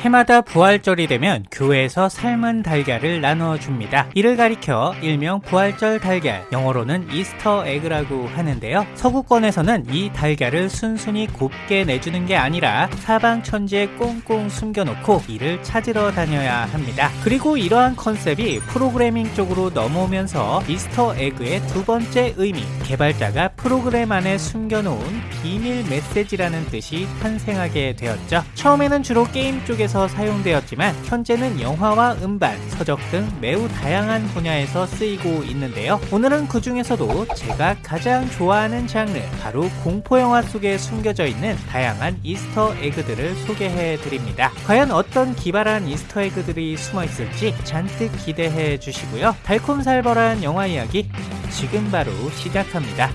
해마다 부활절이 되면 교회에서 삶은 달걀을 나누어 줍니다. 이를 가리켜 일명 부활절 달걀, 영어로는 Easter egg라고 하는데요. 서구권에서는 이 달걀을 순순히 곱게 내주는 게 아니라 사방 천지에 꽁꽁 숨겨놓고 이를 찾으러 다녀야 합니다. 그리고 이러한 컨셉이 프로그래밍 쪽으로 넘어오면서 Easter egg의 두 번째 의미, 개발자가 프로그램 안에 숨겨놓은 비밀 메시지라는 뜻이 탄생하게 되었죠. 처음에는 주로 게임 쪽에서 사용되었지만 현재는 영화와 음반, 서적 등 매우 다양한 분야에서 쓰이고 있는데요. 오늘은 그 중에서도 제가 가장 좋아하는 장르, 바로 공포영화 속에 숨겨져 있는 다양한 이스터 에그들을 소개해 드립니다. 과연 어떤 기발한 이스터 에그들이 숨어 있을지 잔뜩 기대해 주시고요. 달콤살벌한 영화 이야기 지금 바로 시작합니다.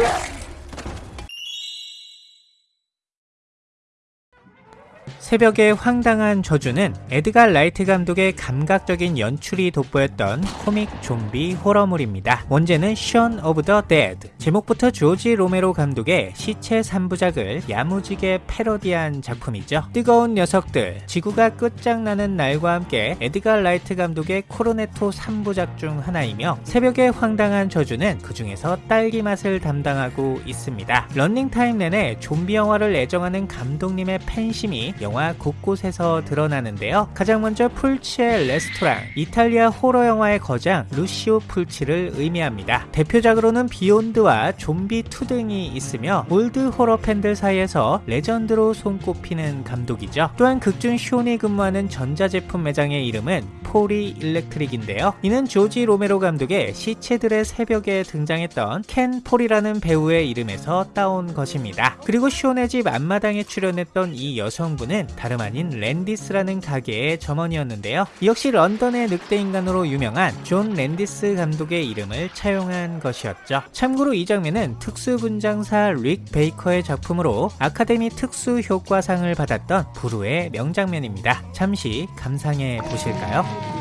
Yeah. 새벽의 황당한 저주는 에드가 라이트 감독의 감각적인 연출이 돋보였던 코믹 좀비 호러물입니다. 원제는 the Dead 제목부터 조지 로메로 감독의 시체 3부작을 야무지게 패러디한 작품이죠. 뜨거운 녀석들, 지구가 끝장나는 날과 함께 에드가 라이트 감독의 코르네토 3부작 중 하나이며 새벽의 황당한 저주는 그 중에서 딸기 맛을 담당하고 있습니다. 런닝타임 내내 좀비 영화를 애정하는 감독님의 팬심이 영화 영화 곳곳에서 드러나는데요. 가장 먼저 풀치의 레스토랑, 이탈리아 호러 영화의 거장 루시오 풀치를 의미합니다. 대표작으로는 비욘드와 좀비 2 등이 있으며 old 호러 팬들 사이에서 레전드로 손꼽히는 감독이죠. 또한 극중 숀이 근무하는 전자제품 매장의 이름은 포리 일렉트릭인데요. 이는 조지 로메로 감독의 시체들의 새벽에 등장했던 켄 포리라는 배우의 이름에서 따온 것입니다. 그리고 숀네 집 앞마당에 출연했던 이 여성분은 다름 아닌 랜디스라는 가게의 점원이었는데요. 역시 런던의 늑대인간으로 유명한 존 랜디스 감독의 이름을 차용한 것이었죠. 참고로 이 장면은 특수분장사 릭 베이커의 작품으로 아카데미 특수효과상을 받았던 불후의 명장면입니다. 잠시 감상해 보실까요?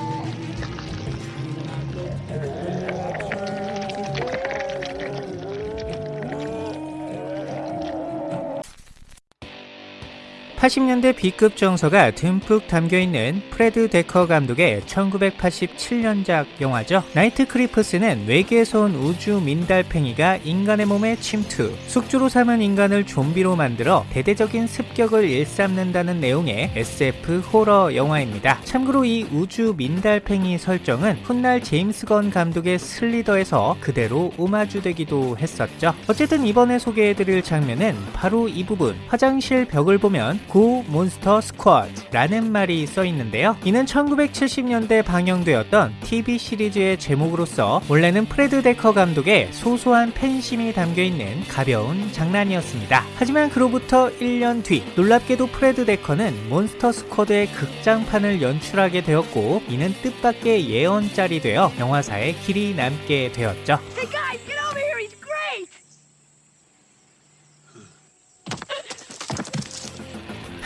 80년대 B급 정서가 듬뿍 담겨있는 프레드 데커 감독의 1987년작 영화죠. 나이트 크리프스는 외계에서 온 우주 민달팽이가 인간의 몸에 침투, 숙주로 삼은 인간을 좀비로 만들어 대대적인 습격을 일삼는다는 내용의 SF 호러 영화입니다. 참고로 이 우주 민달팽이 설정은 훗날 제임스 건 감독의 슬리더에서 그대로 오마주되기도 했었죠. 어쨌든 이번에 소개해드릴 장면은 바로 이 부분, 화장실 벽을 보면 Go Monster Squad라는 말이 써 있는데요. 이는 1970년대 방영되었던 TV 시리즈의 제목으로서 원래는 프레드 데커 감독의 소소한 팬심이 담겨 있는 가벼운 장난이었습니다. 하지만 그로부터 1년 뒤 놀랍게도 프레드 데커는 몬스터 스쿼드의 극장판을 연출하게 되었고 이는 뜻밖의 예언짤이 되어 영화사에 길이 남게 되었죠. Hey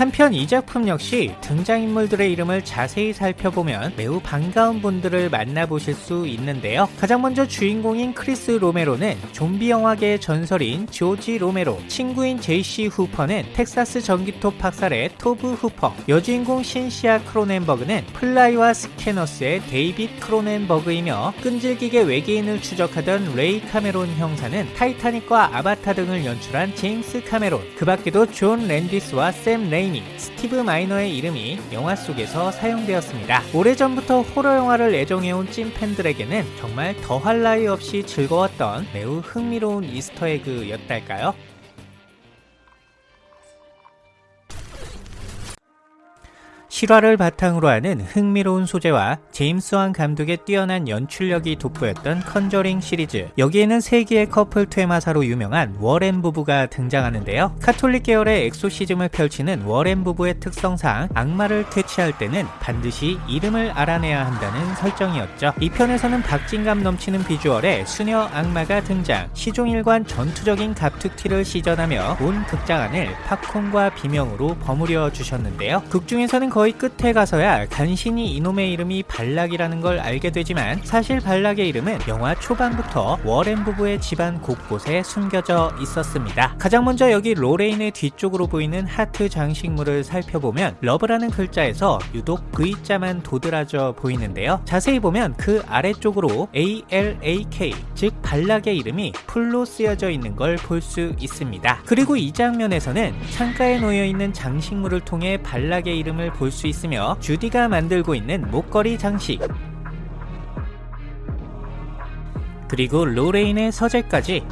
한편 이 작품 역시 등장인물들의 이름을 자세히 살펴보면 매우 반가운 분들을 만나보실 수 있는데요. 가장 먼저 주인공인 크리스 로메로는 좀비 영화계의 전설인 조지 로메로, 친구인 제이시 후퍼는 텍사스 전기톱 학살의 토브 후퍼, 여주인공 신시아 크로넨버그는 플라이와 스캐너스의 데이빗 크로넨버그이며 끈질기게 외계인을 추적하던 레이 카메론 형사는 타이타닉과 아바타 등을 연출한 제임스 카메론, 그 밖에도 존 랜디스와 샘 레인 레이니, 스티브 마이너의 이름이 영화 속에서 사용되었습니다. 오래전부터 호러 영화를 애정해온 찐 팬들에게는 정말 더할 나위 없이 즐거웠던 매우 흥미로운 Easter egg였달까요? 실화를 바탕으로 하는 흥미로운 소재와 제임스 왕 감독의 뛰어난 연출력이 돋보였던 컨저링 시리즈. 여기에는 세기의 커플 퇴마사로 유명한 워렌 부부가 등장하는데요. 카톨릭 계열의 엑소시즘을 펼치는 워렌 부부의 특성상 악마를 퇴치할 때는 반드시 이름을 알아내야 한다는 설정이었죠. 이 편에서는 박진감 넘치는 비주얼의 수녀 악마가 등장 시종일관 전투적인 갑툭튀를 시전하며 온 극장 안을 팝콘과 비명으로 버무려 주셨는데요. 극 중에서는 거의 끝에 가서야 간신히 이놈의 이름이 발락이라는 걸 알게 되지만 사실 발락의 이름은 영화 초반부터 워렌 부부의 집안 곳곳에 숨겨져 있었습니다. 가장 먼저 여기 로레인의 뒤쪽으로 보이는 하트 장식물을 살펴보면 Love라는 글자에서 유독 V자만 도드라져 보이는데요. 자세히 보면 그 아래쪽으로 ALAK 즉 발락의 이름이 full로 쓰여져 있는 걸 볼 수 있습니다. 그리고 이 장면에서는 창가에 놓여 있는 장식물을 통해 발락의 이름을 볼수 있으며 주디가 만들고 있는 목걸이 장식. 그리고 로레인의 서재까지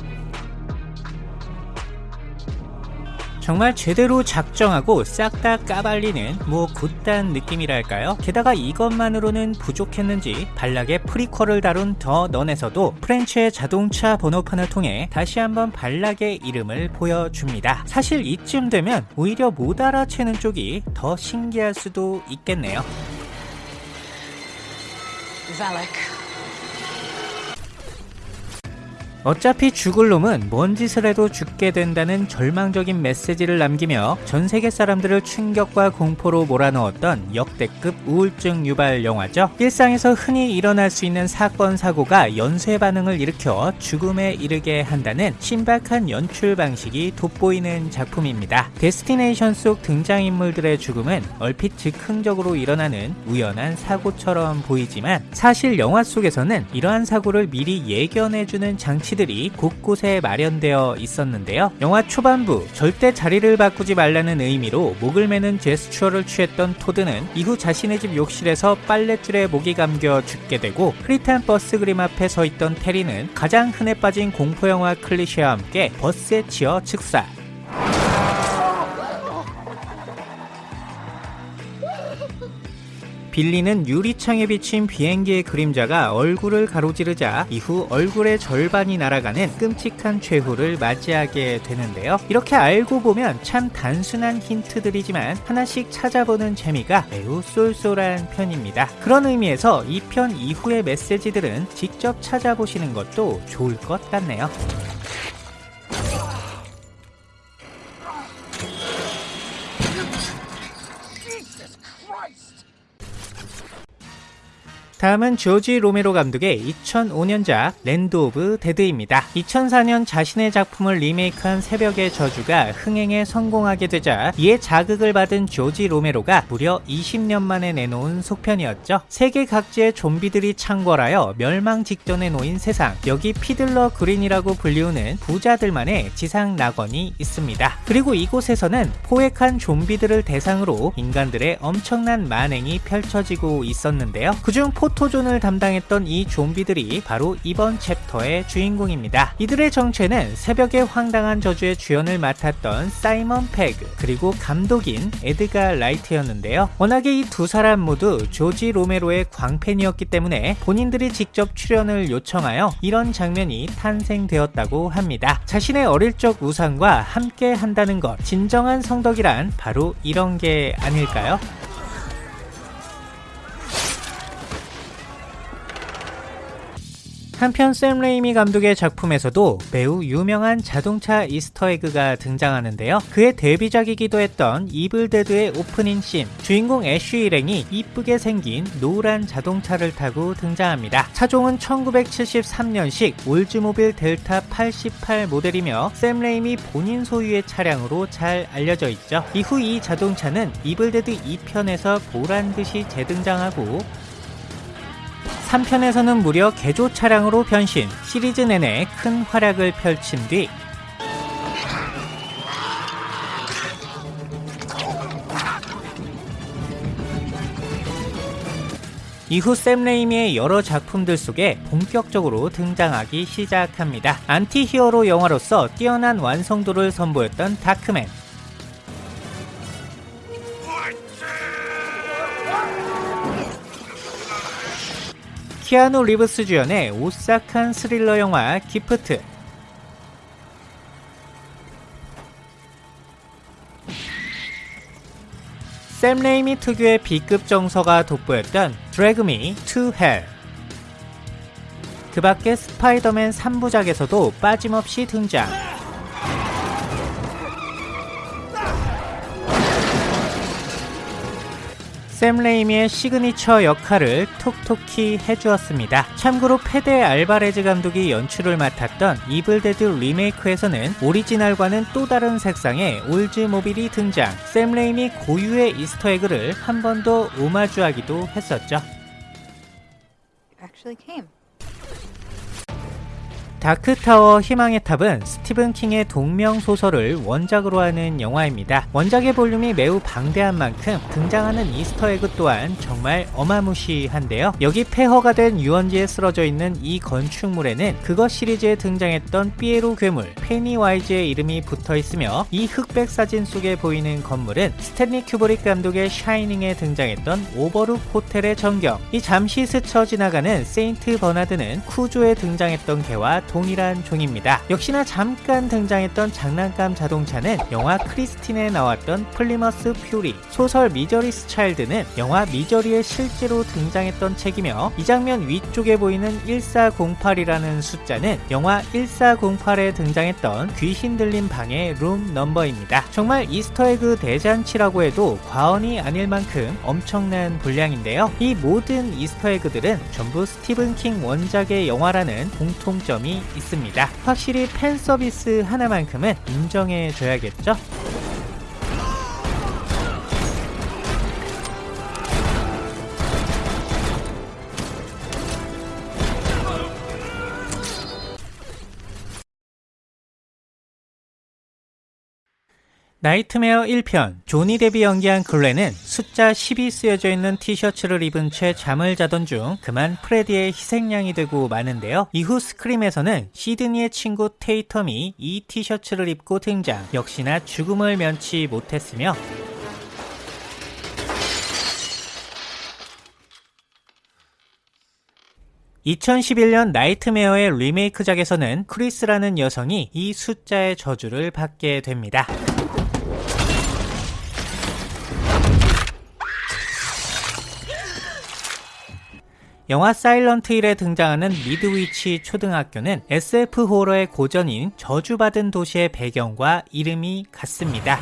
정말 제대로 작정하고 싹 다 까발리는 뭐 굿단 느낌이랄까요? 게다가 이것만으로는 부족했는지 발락의 프리퀄을 다룬 더 넌에서도 프렌치의 자동차 번호판을 통해 다시 한번 발락의 이름을 보여줍니다. 사실 이쯤 되면 오히려 못 알아채는 쪽이 더 신기할 수도 있겠네요. Valak. 어차피 죽을 놈은 뭔 짓을 해도 죽게 된다는 절망적인 메시지를 남기며 전 세계 사람들을 충격과 공포로 몰아넣었던 역대급 우울증 유발 영화죠. 일상에서 흔히 일어날 수 있는 사건 사고가 연쇄 반응을 일으켜 죽음에 이르게 한다는 신박한 연출 방식이 돋보이는 작품입니다. 데스티네이션 속 등장인물들의 죽음은 얼핏 즉흥적으로 일어나는 우연한 사고처럼 보이지만 사실 영화 속에서는 이러한 사고를 미리 예견해주는 장치 장치들이 곳곳에 마련되어 있었는데요. 영화 초반부 절대 자리를 바꾸지 말라는 의미로 목을 매는 제스처를 취했던 토드는 이후 자신의 집 욕실에서 빨랫줄에 목이 감겨 죽게 되고 흐릿한 버스 그림 앞에 서 있던 테리는 가장 흔해 빠진 공포영화 클리셰와 함께 버스에 치여 즉사 빌리는 유리창에 비친 비행기의 그림자가 얼굴을 가로지르자 이후 얼굴의 절반이 날아가는 끔찍한 최후를 맞이하게 되는데요. 이렇게 알고 보면 참 단순한 힌트들이지만 하나씩 찾아보는 재미가 매우 쏠쏠한 편입니다. 그런 의미에서 이 편 이후의 메시지들은 직접 찾아보시는 것도 좋을 것 같네요. 다음은 조지 로메로 감독의 2005년작 랜드 오브 데드입니다. 2004년 자신의 작품을 리메이크한 새벽의 저주가 흥행에 성공하게 되자 이에 자극을 받은 조지 로메로가 무려 20년 만에 내놓은 속편이었죠. 세계 각지의 좀비들이 창궐하여 멸망 직전에 놓인 세상 여기 피들러 그린이라고 불리우는 부자들만의 지상 낙원이 있습니다. 그리고 이곳에서는 포획한 좀비들을 대상으로 인간들의 엄청난 만행이 펼쳐지고 있었는데요. 그중 포 포토존을 담당했던 이 좀비들이 바로 이번 챕터의 주인공입니다. 이들의 정체는 새벽의 황당한 저주의 주연을 맡았던 사이먼 페그 그리고 감독인 에드가 라이트였는데요. 워낙에 이 두 사람 모두 조지 로메로의 광팬이었기 때문에 본인들이 직접 출연을 요청하여 이런 장면이 탄생되었다고 합니다. 자신의 어릴 적 우상과 함께 한다는 것 진정한 성덕이란 바로 이런 게 아닐까요? 한편 샘 레이미 감독의 작품에서도 매우 유명한 자동차 Easter egg가 등장하는데요. 그의 데뷔작이기도 했던 이블데드의 오프닝 씬 주인공 애쉬 일행이 이쁘게 생긴 노란 자동차를 타고 등장합니다. 차종은 1973년식 올즈모빌 델타 88 모델이며 샘 레이미 본인 소유의 차량으로 잘 알려져 있죠. 이후 이 자동차는 이블데드 2편에서 보란듯이 재등장하고 3편에서는 무려 개조 차량으로 변신, 시리즈 내내 큰 활약을 펼친 뒤 이후 샘 레이미의 여러 작품들 속에 본격적으로 등장하기 시작합니다. anti-hero 영화로서 뛰어난 완성도를 선보였던 다크맨, 키아누 리브스 주연의 오싹한 스릴러 영화 기프트 샘 레이미 특유의 B급 정서가 돋보였던 드래그 미 투 헬. 그 밖에 스파이더맨 3부작에서도 빠짐없이 등장. 샘 레이미의 시그니처 역할을 톡톡히 해주었습니다. 참고로 페데 알바레즈 감독이 연출을 맡았던 이블데드 리메이크에서는 오리지널과는 또 다른 색상의 올즈모빌이 등장 샘 레이미 고유의 이스터에그를 한 번 더 오마주하기도 했었죠. actually came. 다크타워 희망의 탑은 스티븐 킹의 동명 소설을 원작으로 하는 영화입니다. 원작의 볼륨이 매우 방대한 만큼 등장하는 이스터에그 또한 정말 어마무시한데요. 여기 폐허가 된 유원지에 쓰러져 있는 이 건축물에는 그것 시리즈에 등장했던 삐에로 괴물 페니와이즈의 이름이 붙어 있으며 이 흑백 사진 속에 보이는 건물은 스탠리 큐브릭 감독의 샤이닝에 등장했던 오버룩 호텔의 전경 이 잠시 스쳐 지나가는 세인트 버나드는 쿠조에 등장했던 개와 동일한 종입니다. 역시나 잠깐 등장했던 장난감 자동차는 영화 크리스틴에 나왔던 플리머스 퓨리, 소설 Misery's Child는 영화 미저리에 실제로 등장했던 책이며 이 장면 위쪽에 보이는 1408이라는 숫자는 영화 1408에 등장했던 귀신 들린 방의 룸 넘버입니다. 정말 이스터에그 대잔치라고 해도 과언이 아닐 만큼 엄청난 분량인데요. 이 모든 이스터에그들은 전부 스티븐 킹 원작의 영화라는 공통점이 있습니다. 확실히 팬 서비스 하나만큼은 인정해 줘야겠죠? 나이트메어 1편 조니 뎁이 연기한 글렌은 숫자 10이 쓰여져 있는 티셔츠를 입은 채 잠을 자던 중 그만 프레디의 희생양이 되고 마는데요. 이후 스크림에서는 시드니의 친구 테이텀이 이 티셔츠를 입고 등장 역시나 죽음을 면치 못했으며 (2011년) 나이트메어의 리메이크작에서는 크리스라는 여성이 이 숫자의 저주를 받게 됩니다. 영화 사일런트 힐에 등장하는 미드위치 초등학교는 SF 호러의 고전인 저주받은 도시의 배경과 이름이 같습니다.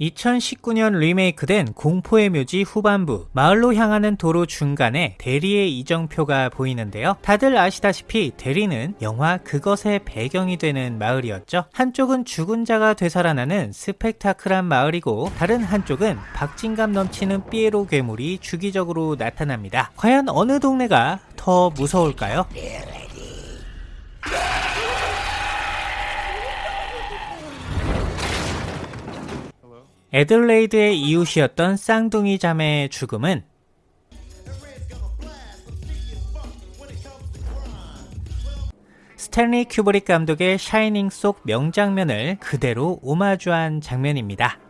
2019년 리메이크된 공포의 묘지 후반부 마을로 향하는 도로 중간에 대리의 이정표가 보이는데요. 다들 아시다시피 대리는 영화 그것의 배경이 되는 마을이었죠. 한쪽은 죽은 자가 되살아나는 스펙타클한 마을이고 다른 한쪽은 박진감 넘치는 삐에로 괴물이 주기적으로 나타납니다. 과연 어느 동네가 더 무서울까요? 에들레이드의 이웃이었던 쌍둥이 자매의 죽음은 스탠리 큐브릭 감독의 샤이닝 속 명장면을 그대로 오마주한 장면입니다.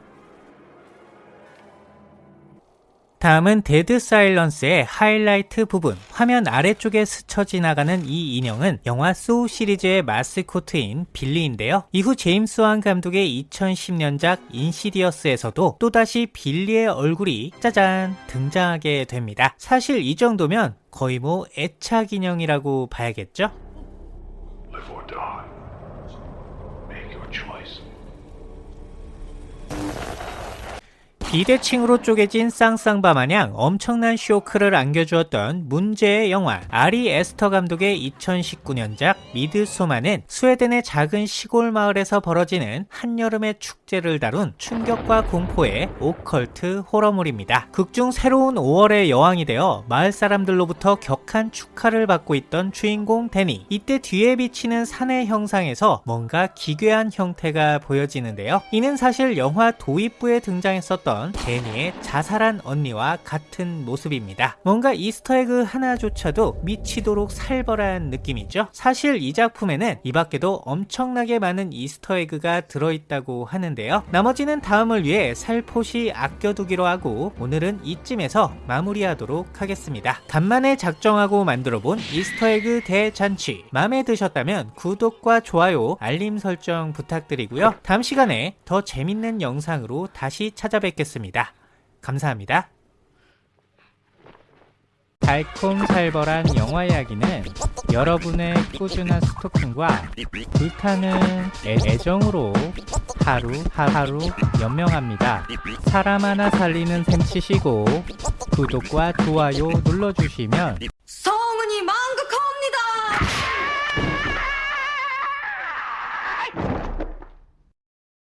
다음은 데드 사일런스의 하이라이트 부분. 화면 아래쪽에 스쳐 지나가는 이 인형은 영화 소우 시리즈의 마스코트인 빌리인데요. 이후 제임스 완 감독의 2010년작 인시디어스에서도 또다시 빌리의 얼굴이 짜잔 등장하게 됩니다. 사실 이 정도면 거의 뭐 애착 인형이라고 봐야겠죠? 비대칭으로 쪼개진 쌍쌍바 마냥 엄청난 쇼크를 안겨주었던 문제의 영화 아리 에스터 감독의 2019년작 미드소마는 스웨덴의 작은 시골 마을에서 벌어지는 한여름의 축제를 다룬 충격과 공포의 오컬트 호러물입니다. 극중 새로운 5월의 여왕이 되어 마을 사람들로부터 격한 축하를 받고 있던 주인공 데니 이때 뒤에 비치는 산의 형상에서 뭔가 기괴한 형태가 보여지는데요. 이는 사실 영화 도입부에 등장했었던 데니의 자살한 언니와 같은 모습입니다. 뭔가 이스터에그 하나조차도 미치도록 살벌한 느낌이죠. 사실 이 작품에는 이 밖에도 엄청나게 많은 이스터에그가 들어있다고 하는데요. 나머지는 다음을 위해 살포시 아껴두기로 하고 오늘은 이쯤에서 마무리하도록 하겠습니다. 간만에 작정하고 만들어본 이스터에그 대잔치 마음에 드셨다면 구독과 좋아요, 알림 설정 부탁드리고요. 다음 시간에 더 재밌는 영상으로 다시 찾아뵙겠습니다. 감사합니다. 달콤살벌한 영화 이야기는 여러분의 꾸준한 스토킹과 불타는 애- 애정으로 하루하루 연명합니다. 사람 하나 살리는 셈 치시고 구독과 좋아요 눌러주시면 서